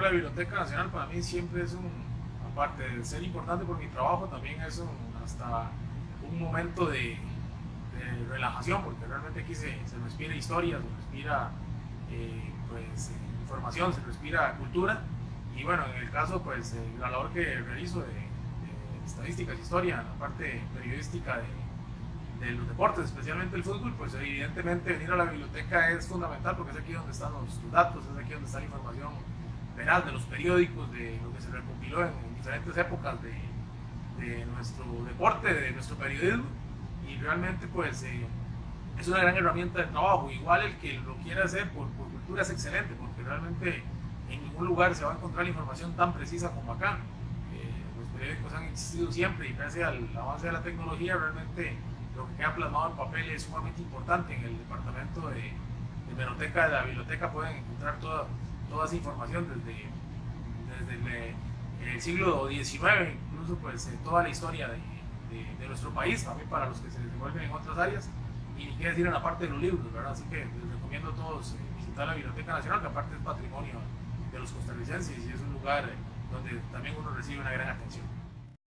la Biblioteca Nacional para mí siempre es un, aparte de ser importante por mi trabajo, también es un, hasta un momento de, relajación, porque realmente aquí se, respira historia, se respira eh, pues, información, se respira cultura. Y bueno, en el caso, pues la labor que realizo de, estadísticas, historia, la parte periodística de, de, los deportes, especialmente el fútbol, pues evidentemente venir a la biblioteca es fundamental porque es aquí donde están los datos, es aquí donde está la información veraz de los periódicos, de lo que se recopiló en, diferentes épocas de, de, nuestro deporte, de nuestro periodismo, y realmente pues eh, es una gran herramienta de trabajo. Igual el que lo quiera hacer por, por cultura es excelente, porque realmente en ningún lugar se va a encontrar la información tan precisa como acá periódicos han existido siempre y gracias al avance de la tecnología realmente lo que queda plasmado en papel es sumamente importante. En el departamento de, de Menoteca de la biblioteca pueden encontrar toda, toda esa información desde, desde el, siglo XIX, incluso pues eh, toda la historia de, de, nuestro país, también para los que se desenvuelven en otras áreas, y ni qué decir en la parte de los libros, ¿verdad? Así que les recomiendo a todos eh, visitar la Biblioteca Nacional, que aparte es patrimonio de los costarricenses y es un lugar... Eh, donde también uno recibe una gran atención.